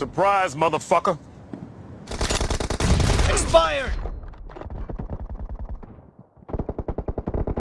Surprise, motherfucker!